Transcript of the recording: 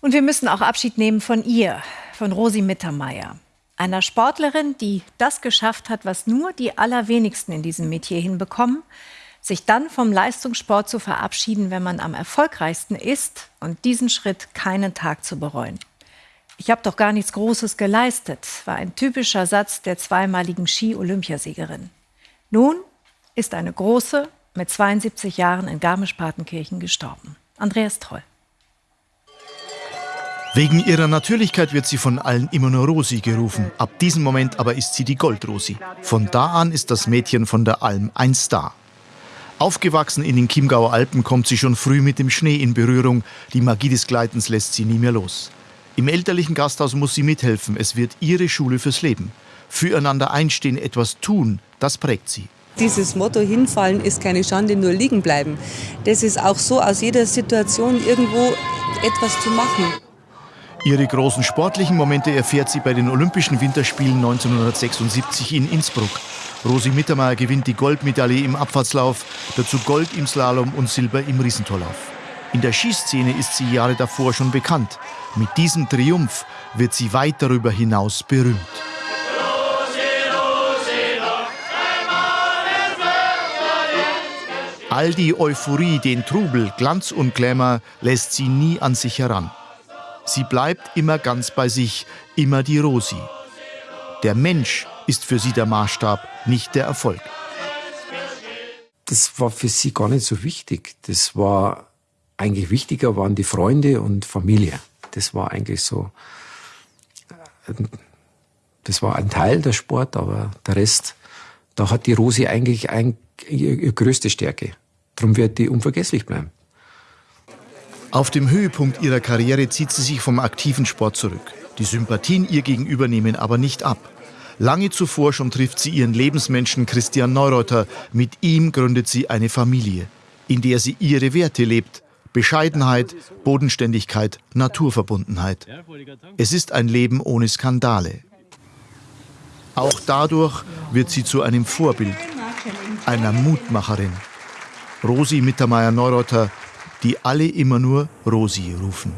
Und wir müssen auch Abschied nehmen von ihr, von Rosi Mittermeier. Einer Sportlerin, die das geschafft hat, was nur die allerwenigsten in diesem Metier hinbekommen, sich dann vom Leistungssport zu verabschieden, wenn man am erfolgreichsten ist und diesen Schritt keinen Tag zu bereuen. Ich habe doch gar nichts Großes geleistet, war ein typischer Satz der zweimaligen Ski-Olympiasiegerin. Nun ist eine große mit 72 Jahren in Garmisch-Partenkirchen gestorben. Andreas Troll. Wegen ihrer Natürlichkeit wird sie von allen immer nur Rosi gerufen. Ab diesem Moment aber ist sie die Goldrosi. Von da an ist das Mädchen von der Alm ein Star. Aufgewachsen in den Chiemgauer Alpen kommt sie schon früh mit dem Schnee in Berührung. Die Magie des Gleitens lässt sie nie mehr los. Im elterlichen Gasthaus muss sie mithelfen. Es wird ihre Schule fürs Leben. Füreinander einstehen, etwas tun, das prägt sie. Dieses Motto hinfallen ist keine Schande, nur liegen bleiben. Das ist auch so, aus jeder Situation irgendwo etwas zu machen. Ihre großen sportlichen Momente erfährt sie bei den Olympischen Winterspielen 1976 in Innsbruck. Rosi Mittermeier gewinnt die Goldmedaille im Abfahrtslauf, dazu Gold im Slalom und Silber im Riesentorlauf. In der Skiszene ist sie Jahre davor schon bekannt. Mit diesem Triumph wird sie weit darüber hinaus berühmt. All die Euphorie, den Trubel, Glanz und Glamour lässt sie nie an sich heran. Sie bleibt immer ganz bei sich, immer die Rosi. Der Mensch ist für sie der Maßstab, nicht der Erfolg. Das war für sie gar nicht so wichtig. Das war eigentlich wichtiger waren die Freunde und Familie. Das war eigentlich so, äh, das war ein Teil der Sport, aber der Rest, da hat die Rosi eigentlich ein, ihre größte Stärke. Darum wird die unvergesslich bleiben. Auf dem Höhepunkt ihrer Karriere zieht sie sich vom aktiven Sport zurück. Die Sympathien ihr gegenüber nehmen aber nicht ab. Lange zuvor schon trifft sie ihren Lebensmenschen Christian Neureuter. Mit ihm gründet sie eine Familie, in der sie ihre Werte lebt. Bescheidenheit, Bodenständigkeit, Naturverbundenheit. Es ist ein Leben ohne Skandale. Auch dadurch wird sie zu einem Vorbild, einer Mutmacherin. Rosi Mittermeier-Neureuter die alle immer nur Rosi rufen.